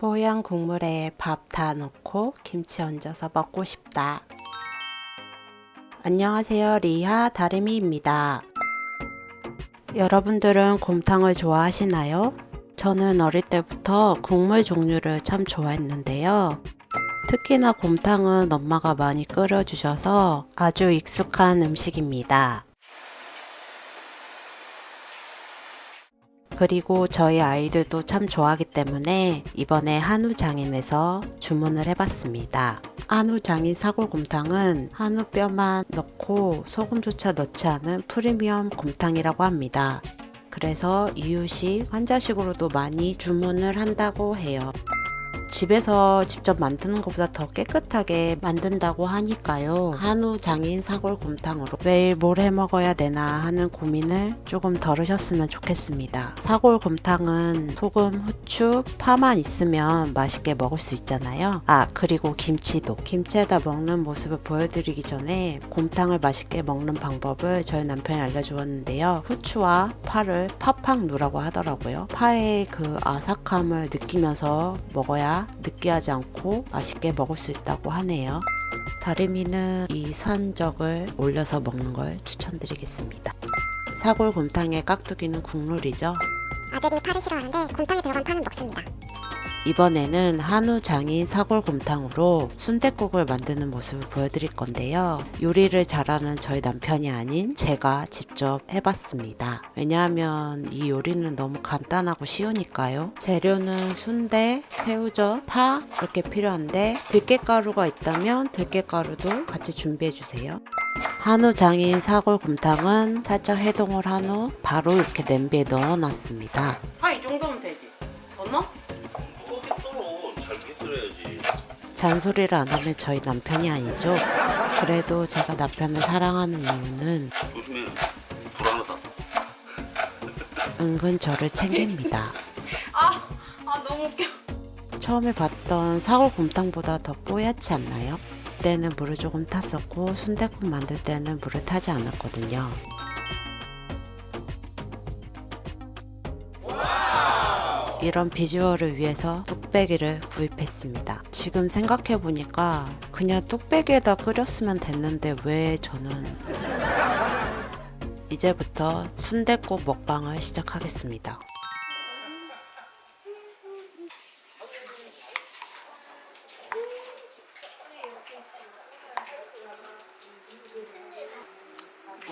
뽀얀 국물에 밥 다 넣고 김치 얹어서 먹고 싶다. 안녕하세요. 리하 다리미입니다. 여러분들은 곰탕을 좋아하시나요? 저는 어릴 때부터 국물 종류를 참 좋아했는데요. 특히나 곰탕은 엄마가 많이 끓여주셔서 아주 익숙한 음식입니다. 그리고 저희 아이들도 참 좋아하기 때문에 이번에 한우장인에서 주문을 해봤습니다. 한우장인 사골곰탕은 한우뼈만 넣고 소금조차 넣지 않은 프리미엄 곰탕이라고 합니다. 그래서 이유식, 환자식으로도 많이 주문을 한다고 해요. 집에서 직접 만드는 것보다 더 깨끗하게 만든다고 하니까요. 한우 장인 사골 곰탕으로 매일 뭘 해 먹어야 되나 하는 고민을 조금 덜으셨으면 좋겠습니다. 사골 곰탕은 소금, 후추, 파만 있으면 맛있게 먹을 수 있잖아요. 아 그리고 김치도 김치에다 먹는 모습을 보여드리기 전에 곰탕을 맛있게 먹는 방법을 저희 남편이 알려주었는데요. 후추와 파를 팍팍 누라고 하더라고요. 파의 그 아삭함을 느끼면서 먹어야 느끼하지 않고 맛있게 먹을 수 있다고 하네요. 다리미는 이 산적을 올려서 먹는 걸 추천드리겠습니다. 사골 곰탕의 깍두기는 국룰이죠. 아들이 파를 싫어하는데 곰탕에 들어간 파는 먹습니다. 이번에는 한우 장인 사골곰탕으로 순댓국을 만드는 모습을 보여드릴 건데요. 요리를 잘하는 저희 남편이 아닌 제가 직접 해봤습니다. 왜냐하면 이 요리는 너무 간단하고 쉬우니까요. 재료는 순대, 새우젓, 파 이렇게 필요한데 들깨가루가 있다면 들깨가루도 같이 준비해주세요. 한우 장인 사골곰탕은 살짝 해동을 한 후 바로 이렇게 냄비에 넣어놨습니다. 아이 정도면 되지. 더 넣어? 잔소리를 안 하면 저희 남편이 아니죠. 그래도 제가 남편을 사랑하는 이유는 조심해 불안하다 은근 저를 챙깁니다. 아, 아 너무 웃겨. 처음에 봤던 사골곰탕보다 더 뽀얗지 않나요? 그때는 물을 조금 탔었고 순댓국 만들 때는 물을 타지 않았거든요. 이런 비주얼을 위해서 뚝배기를 구입했습니다. 지금 생각해보니까 그냥 뚝배기에다 끓였으면 됐는데 왜 저는 이제부터 순댓국 먹방을 시작하겠습니다.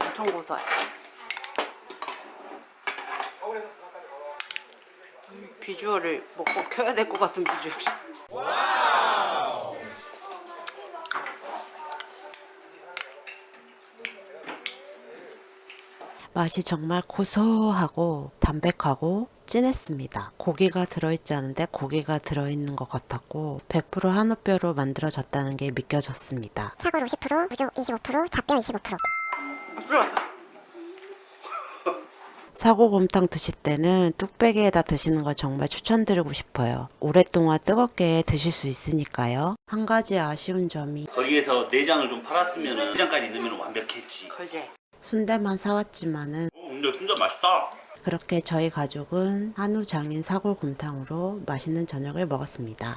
엄청 고소해. 비주얼을 먹고 켜야 될 것 같은 비주얼. 맛이 정말 고소하고 담백하고 진했습니다. 고기가 들어있지 않은데 고기가 들어있는 것 같았고 100% 한우뼈로 만들어졌다는 게 믿겨졌습니다. 사골 50%, 우조 25%, 잡뼈 25%. 사고곰탕 드실 때는 뚝배기에다 드시는 걸 정말 추천드리고 싶어요. 오랫동안 뜨겁게 드실 수 있으니까요. 한 가지 아쉬운 점이 거기에서 내장을 좀 팔았으면 내장까지 넣으면 완벽했지 그지? 순대만 사왔지만은 어, 근데 진짜 맛있다 그렇게 저희 가족은 한우 장인 사골곰탕으로 맛있는 저녁을 먹었습니다.